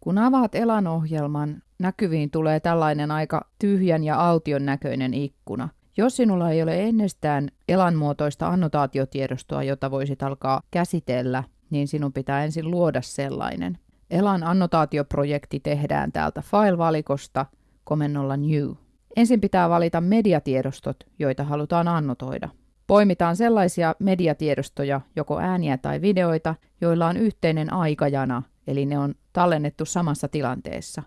Kun avaat Elan-ohjelman, näkyviin tulee tällainen aika tyhjän ja aution näköinen ikkuna. Jos sinulla ei ole ennestään Elan-muotoista annotaatiotiedostoa, jota voisit alkaa käsitellä, niin sinun pitää ensin luoda sellainen. Elan annotaatioprojekti tehdään täältä file-valikosta komennolla New. Ensin pitää valita mediatiedostot, joita halutaan annotoida. Poimitaan sellaisia mediatiedostoja, joko ääniä tai videoita, joilla on yhteinen aikajana, eli ne on tallennettu samassa tilanteessa.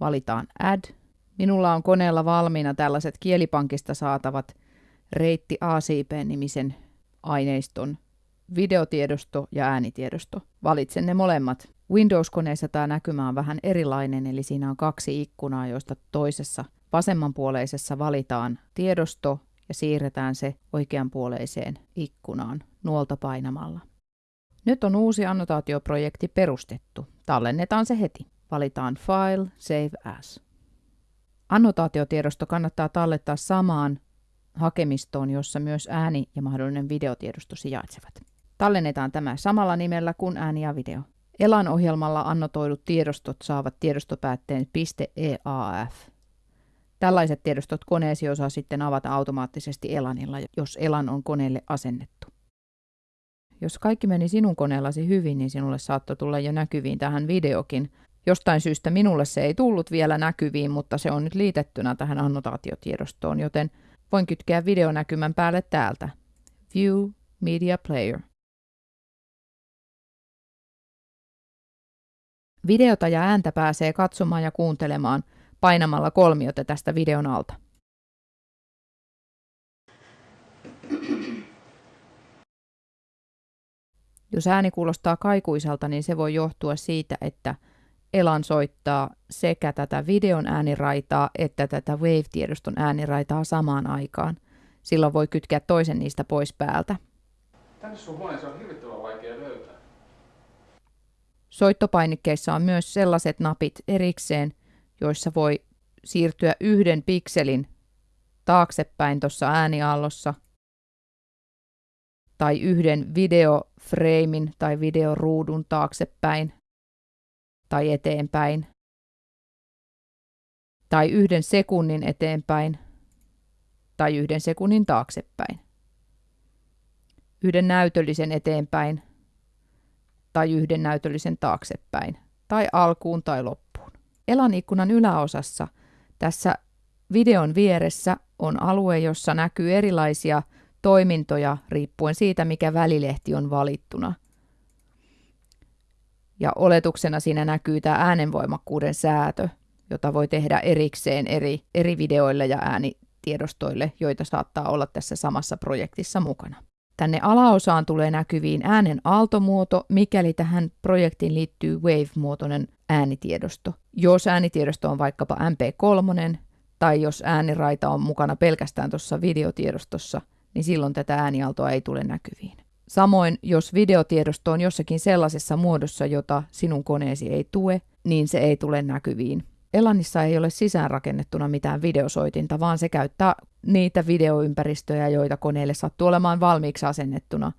Valitaan Add. Minulla on koneella valmiina tällaiset kielipankista saatavat reitti ACP-nimisen aineiston videotiedosto ja äänitiedosto. Valitsen ne molemmat. Windows-koneessa tämä näkymä on vähän erilainen, eli siinä on kaksi ikkunaa, joista toisessa vasemmanpuoleisessa valitaan tiedosto ja siirretään se oikeanpuoleiseen ikkunaan nuolta painamalla. Nyt on uusi annotaatioprojekti perustettu. Tallennetaan se heti. Valitaan File, Save As. Annotaatiotiedosto kannattaa tallettaa samaan hakemistoon, jossa myös ääni ja mahdollinen videotiedosto sijaitsevat. Tallennetaan tämä samalla nimellä kuin ääni ja video. Elan ohjelmalla annotoidut tiedostot saavat tiedostopäätteen .eaf. Tällaiset tiedostot koneesi osaa sitten avata automaattisesti Elanilla, jos Elan on koneelle asennettu. Jos kaikki meni sinun koneellasi hyvin, niin sinulle saattoi tulla jo näkyviin tähän videokin. Jostain syystä minulle se ei tullut vielä näkyviin, mutta se on nyt liitettynä tähän annotaatiotiedostoon, joten voin kytkeä videonäkymän päälle täältä. View Media Player. Videota ja ääntä pääsee katsomaan ja kuuntelemaan painamalla kolmiota tästä videon alta. Jos ääni kuulostaa kaikuiselta, niin se voi johtua siitä, että Elan soittaa sekä tätä videon ääniraitaa että tätä Wave-tiedoston ääniraitaa samaan aikaan. Silloin voi kytkeä toisen niistä pois päältä. Tänne sun huoneeseen on hirvittävän vaikea löytää. Soittopainikkeissa on myös sellaiset napit erikseen, joissa voi siirtyä yhden pikselin taaksepäin tuossa ääniaallossa tai yhden videofreimin tai videoruudun taaksepäin tai eteenpäin tai yhden sekunnin eteenpäin tai yhden sekunnin taaksepäin. Yhden näytöllisen eteenpäin tai yhden näytöllisen taaksepäin tai alkuun tai loppuun. Elan ikkunan yläosassa tässä videon vieressä on alue, jossa näkyy erilaisia toimintoja riippuen siitä, mikä välilehti on valittuna. Ja oletuksena siinä näkyy tämä äänenvoimakkuuden säätö, jota voi tehdä erikseen eri, eri videoille ja äänitiedostoille, joita saattaa olla tässä samassa projektissa mukana. Tänne alaosaan tulee näkyviin äänen aaltomuoto, mikäli tähän projektiin liittyy Wave-muotoinen äänitiedosto. Jos äänitiedosto on vaikkapa MP3, tai jos ääniraita on mukana pelkästään tuossa videotiedostossa, niin silloin tätä äänialtoa ei tule näkyviin. Samoin, jos videotiedosto on jossakin sellaisessa muodossa, jota sinun koneesi ei tue, niin se ei tule näkyviin. Elanissa ei ole sisäänrakennettuna mitään videosoitinta, vaan se käyttää niitä videoympäristöjä, joita koneelle sattuu olemaan valmiiksi asennettuna,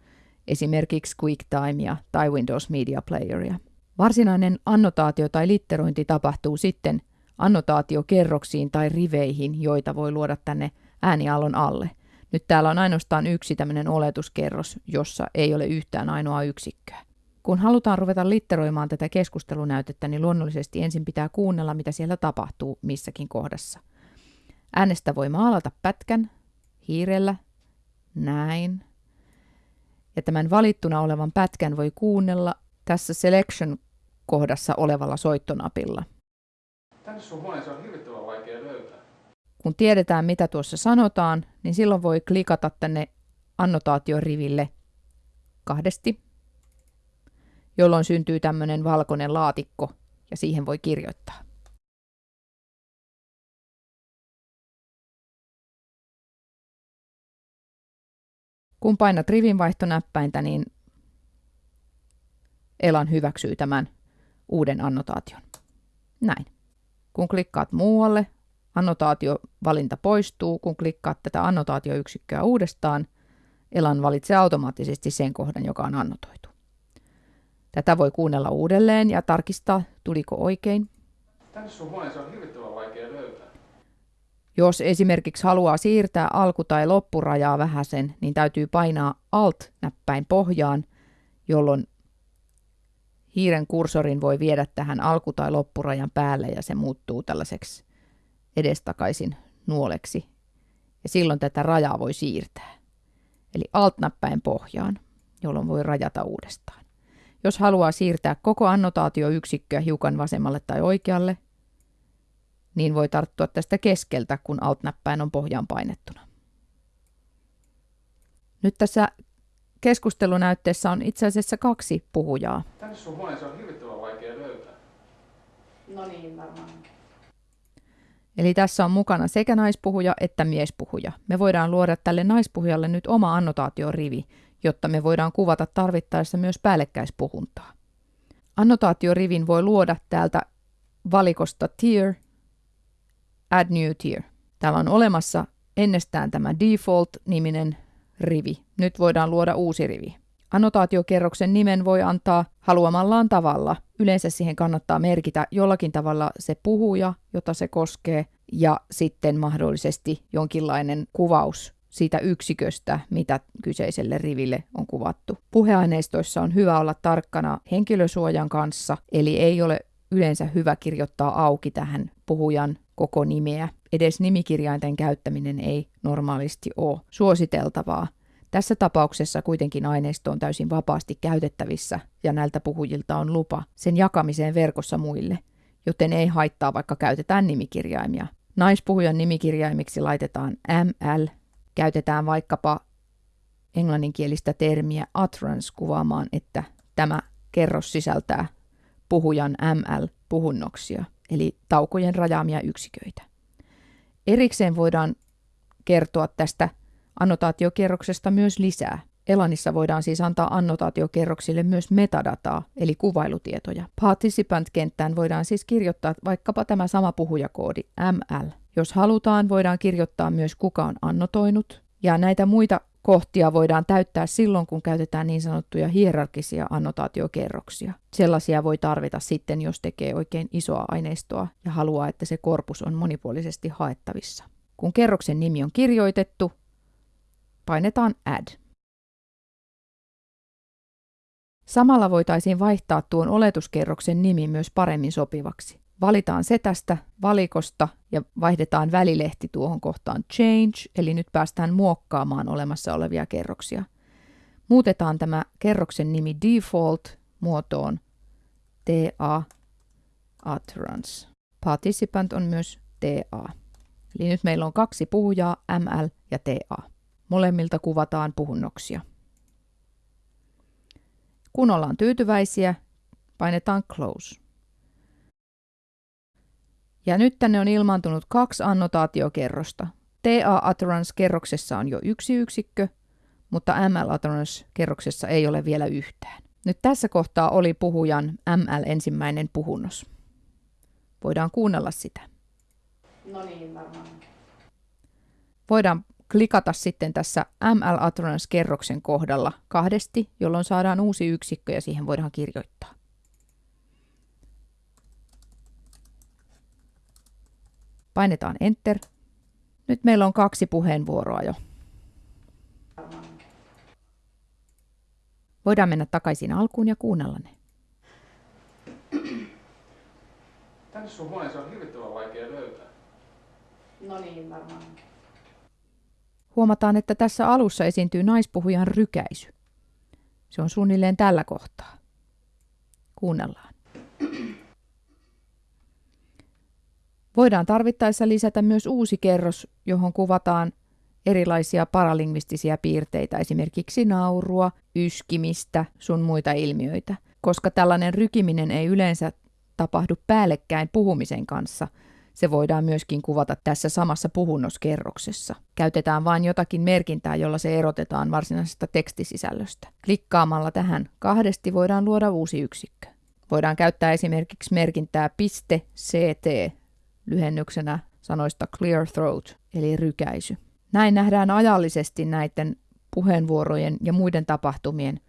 esimerkiksi QuickTimea tai Windows Media Playeria. Varsinainen annotaatio tai litterointi tapahtuu sitten annotaatiokerroksiin tai riveihin, joita voi luoda tänne ääniallon alle. Nyt täällä on ainoastaan yksi tämmöinen oletuskerros, jossa ei ole yhtään ainoa yksikköä. Kun halutaan ruveta litteroimaan tätä keskustelunäytettä, niin luonnollisesti ensin pitää kuunnella, mitä siellä tapahtuu missäkin kohdassa. Äänestä voi maalata pätkän, hiirellä, näin. Ja tämän valittuna olevan pätkän voi kuunnella tässä Selection-kohdassa olevalla soittonapilla. Tänne sun huoneeseen on hirvittävän. Kun tiedetään, mitä tuossa sanotaan, niin silloin voi klikata tänne annotaatioriville kahdesti, jolloin syntyy tämmöinen valkoinen laatikko ja siihen voi kirjoittaa. Kun painat rivinvaihtonäppäintä, niin Elan hyväksyy tämän uuden annotaation. Näin. Kun klikkaat muualle, annotaatiovalinta poistuu. Kun klikkaat tätä annotaatioyksikköä uudestaan, Elan valitsee automaattisesti sen kohdan, joka on annotoitu. Tätä voi kuunnella uudelleen ja tarkistaa, tuliko oikein. Tänne sun huoneeseen on hirvittävän vaikea löytää. Jos esimerkiksi haluaa siirtää alku- tai loppurajaa vähäsen, niin täytyy painaa Alt-näppäin pohjaan, jolloin hiiren kursorin voi viedä tähän alku- tai loppurajan päälle ja se muuttuu tällaiseksi edestakaisin nuoleksi. Ja silloin tätä rajaa voi siirtää. Eli Alt-näppäin pohjaan, jolloin voi rajata uudestaan. Jos haluaa siirtää koko annotaatioyksikköä hiukan vasemmalle tai oikealle, niin voi tarttua tästä keskeltä, kun Alt-näppäin on pohjaan painettuna. Nyt tässä keskustelunäytteessä on itse asiassa kaksi puhujaa. Tänne sun huoneeseen on hirvittävän vaikea löytää. No niin, varmaan. Eli tässä on mukana sekä naispuhuja että miespuhuja. Me voidaan luoda tälle naispuhujalle nyt oma annotaatiorivi, jotta me voidaan kuvata tarvittaessa myös päällekkäispuhuntaa. Annotaatiorivin voi luoda täältä valikosta Tier, Add New Tier. Täällä on olemassa ennestään tämä Default-niminen rivi. Nyt voidaan luoda uusi rivi. Annotaatiokerroksen nimen voi antaa haluamallaan tavalla. Yleensä siihen kannattaa merkitä jollakin tavalla se puhuja, jota se koskee, ja sitten mahdollisesti jonkinlainen kuvaus siitä yksiköstä, mitä kyseiselle riville on kuvattu. Puheaineistoissa on hyvä olla tarkkana henkilösuojan kanssa, eli ei ole yleensä hyvä kirjoittaa auki tähän puhujan koko nimeä. Edes nimikirjainten käyttäminen ei normaalisti ole suositeltavaa. Tässä tapauksessa kuitenkin aineisto on täysin vapaasti käytettävissä ja näiltä puhujilta on lupa sen jakamiseen verkossa muille, joten ei haittaa vaikka käytetään nimikirjaimia. Naispuhujan nimikirjaimiksi laitetaan ML, käytetään vaikkapa englanninkielistä termiä utterance kuvaamaan, että tämä kerros sisältää puhujan ML-puhunnoksia, eli taukojen rajaamia yksiköitä. Erikseen voidaan kertoa tästä annotaatiokerroksesta myös lisää. Elanissa voidaan siis antaa annotaatiokerroksille myös metadataa, eli kuvailutietoja. Participant-kenttään voidaan siis kirjoittaa vaikkapa tämä sama puhujakoodi ML. Jos halutaan, voidaan kirjoittaa myös kuka on annotoinut, ja näitä muita kohtia voidaan täyttää silloin, kun käytetään niin sanottuja hierarkisia annotaatiokerroksia. Sellaisia voi tarvita sitten, jos tekee oikein isoa aineistoa ja haluaa, että se korpus on monipuolisesti haettavissa. Kun kerroksen nimi on kirjoitettu, painetaan Add. Samalla voitaisiin vaihtaa tuon oletuskerroksen nimi myös paremmin sopivaksi. Valitaan se tästä valikosta ja vaihdetaan välilehti tuohon kohtaan Change, eli nyt päästään muokkaamaan olemassa olevia kerroksia. Muutetaan tämä kerroksen nimi Default muotoon TA Utterance. Participant on myös TA. Eli nyt meillä on kaksi puhujaa, ML ja TA. Molemmilta kuvataan puhunnoksia. Kun ollaan tyytyväisiä, painetaan Close. Ja nyt tänne on ilmaantunut kaksi annotaatiokerrosta. TA Utterance-kerroksessa on jo yksi yksikkö, mutta ML Utterance-kerroksessa ei ole vielä yhtään. Nyt tässä kohtaa oli puhujan ML ensimmäinen puhunnos. Voidaan kuunnella sitä. No niin, varmaan. Voidaan klikata sitten tässä ML Utterance-kerroksen kohdalla kahdesti, jolloin saadaan uusi yksikkö ja siihen voidaan kirjoittaa. Painetaan Enter. Nyt meillä on kaksi puheenvuoroa jo. Voidaan mennä takaisin alkuun ja kuunnella ne. Tänne sun huoneeseen on hirvittävän vaikea löytää. No niin, varmaan. Huomataan, että tässä alussa esiintyy naispuhujan rykäisy. Se on suunnilleen tällä kohtaa. Kuunnellaan. Voidaan tarvittaessa lisätä myös uusi kerros, johon kuvataan erilaisia paralingvistisiä piirteitä, esimerkiksi naurua, yskimistä, sun muita ilmiöitä. Koska tällainen rykiminen ei yleensä tapahdu päällekkäin puhumisen kanssa, se voidaan myöskin kuvata tässä samassa puhunnoskerroksessa. Käytetään vain jotakin merkintää, jolla se erotetaan varsinaisesta tekstisisällöstä. Klikkaamalla tähän kahdesti voidaan luoda uusi yksikkö. Voidaan käyttää esimerkiksi merkintää .ct lyhennyksenä sanoista clear throat, eli rykäisy. Näin nähdään ajallisesti näiden puheenvuorojen ja muiden tapahtumien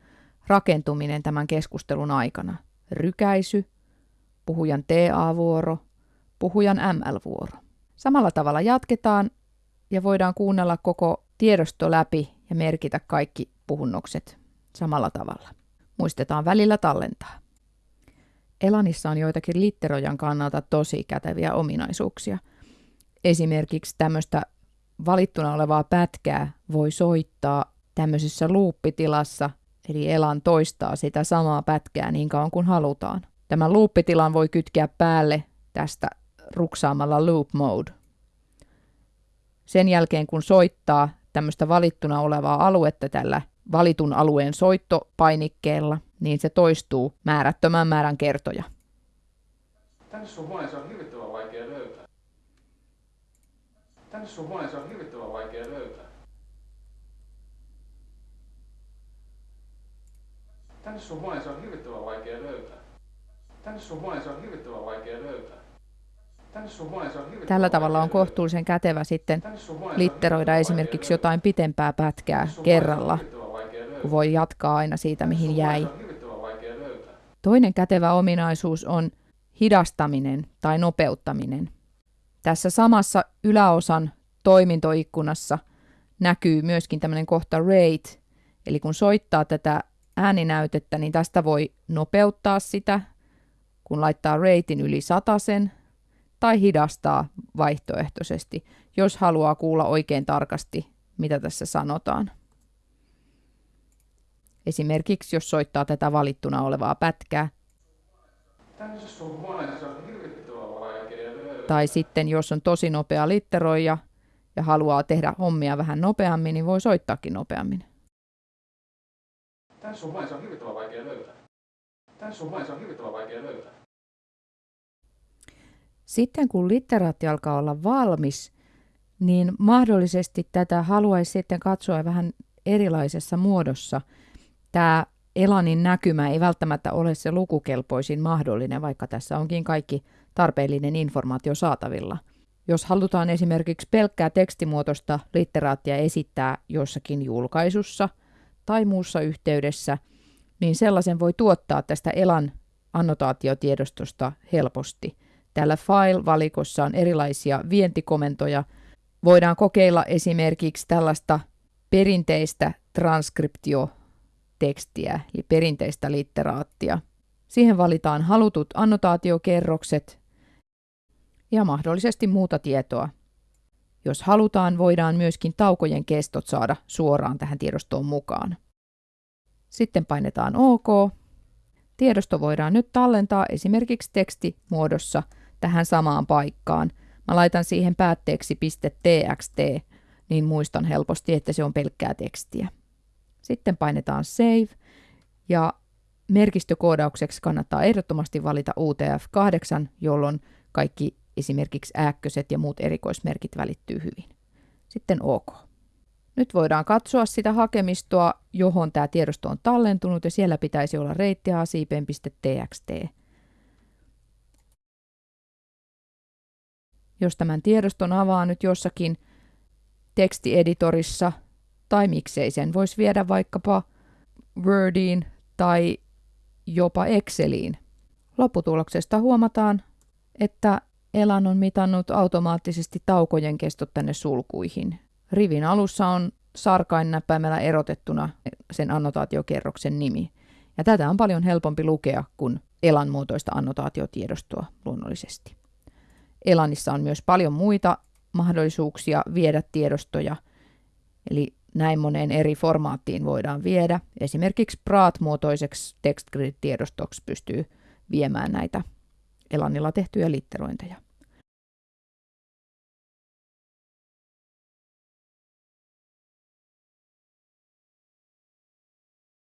rakentuminen tämän keskustelun aikana. Rykäisy, puhujan TA-vuoro, puhujan ML-vuoro. Samalla tavalla jatketaan ja voidaan kuunnella koko tiedosto läpi ja merkitä kaikki puhunnokset samalla tavalla. Muistetaan välillä tallentaa. Elanissa on joitakin litterojan kannalta tosi käteviä ominaisuuksia. Esimerkiksi tämmöistä valittuna olevaa pätkää voi soittaa tämmöisessä luuppitilassa, eli Elan toistaa sitä samaa pätkää niin kauan kuin halutaan. Tämän luuppitilan voi kytkeä päälle tästä ruksaamalla loop mode. Sen jälkeen kun soittaa tämmöistä valittuna olevaa aluetta tällä valitun alueen soittopainikkeella, niin se toistuu määrättömän määrän kertoja. Tänne sun huoneeseen on hirvittävän vaikea löytää. Tänne sun huoneeseen on hirvittävän vaikea löytää. Tänne sun huoneeseen on hirvittävän vaikea löytää. Tänne sun huoneeseen on hirvittävän vaikea löytää. Tänne sun huoneeseen on hirvittävän Tällä tavalla on kohtuullisen kätevä sitten litteroida esimerkiksi jotain pitempää pätkää kerralla, kun voi jatkaa aina siitä, mihin jäi. Toinen kätevä ominaisuus on hidastaminen tai nopeuttaminen. Tässä samassa yläosan toimintoikkunassa näkyy myöskin tämmöinen kohta rate, eli kun soittaa tätä ääninäytettä, niin tästä voi nopeuttaa sitä, kun laittaa ratein yli sen, tai hidastaa vaihtoehtoisesti, jos haluaa kuulla oikein tarkasti, mitä tässä sanotaan. Esimerkiksi jos soittaa tätä valittuna olevaa pätkää. Tai sitten jos on tosi nopea litteroija ja haluaa tehdä hommia vähän nopeammin, niin voi soittaakin nopeammin. Sun huoneeseen on hirvittävän vaikea löytää. Sun huoneeseen on hirvittävän vaikea löytää. Sitten kun litteraatti alkaa olla valmis, niin mahdollisesti tätä haluaisi sitten katsoa vähän erilaisessa muodossa. Tämä Elanin näkymä ei välttämättä ole se lukukelpoisin mahdollinen, vaikka tässä onkin kaikki tarpeellinen informaatio saatavilla. Jos halutaan esimerkiksi pelkkää tekstimuotoista litteraattia esittää jossakin julkaisussa tai muussa yhteydessä, niin sellaisen voi tuottaa tästä Elan annotaatiotiedostosta helposti. Täällä File-valikossa on erilaisia vientikomentoja. Voidaan kokeilla esimerkiksi tällaista perinteistä transkriptiotekstiä, eli perinteistä litteraattia. Siihen valitaan halutut annotaatiokerrokset ja mahdollisesti muuta tietoa. Jos halutaan, voidaan myöskin taukojen kestot saada suoraan tähän tiedostoon mukaan. Sitten painetaan OK. Tiedosto voidaan nyt tallentaa esimerkiksi tekstimuodossa tähän samaan paikkaan. Mä laitan siihen päätteeksi .txt, niin muistan helposti, että se on pelkkää tekstiä. Sitten painetaan Save ja merkistökoodaukseksi kannattaa ehdottomasti valita UTF-8, jolloin kaikki esimerkiksi ääkköset ja muut erikoismerkit välittyy hyvin. Sitten OK. Nyt voidaan katsoa sitä hakemistoa, johon tämä tiedosto on tallentunut ja siellä pitäisi olla reittiasipen.txt. Jos tämän tiedoston avaa nyt jossakin tekstieditorissa tai miksei sen voisi viedä vaikkapa Wordiin tai jopa Exceliin. Lopputuloksesta huomataan, että Elan on mitannut automaattisesti taukojen kestot tänne sulkuihin. Rivin alussa on sarkain näppäimellä erotettuna sen annotaatiokerroksen nimi. Ja tätä on paljon helpompi lukea kuin Elan muotoista annotaatiotiedostoa luonnollisesti. Elanissa on myös paljon muita mahdollisuuksia viedä tiedostoja, eli näin moneen eri formaattiin voidaan viedä. Esimerkiksi PRAT-muotoiseksi TextGrid-tiedostoksi pystyy viemään näitä Elanilla tehtyjä litterointeja.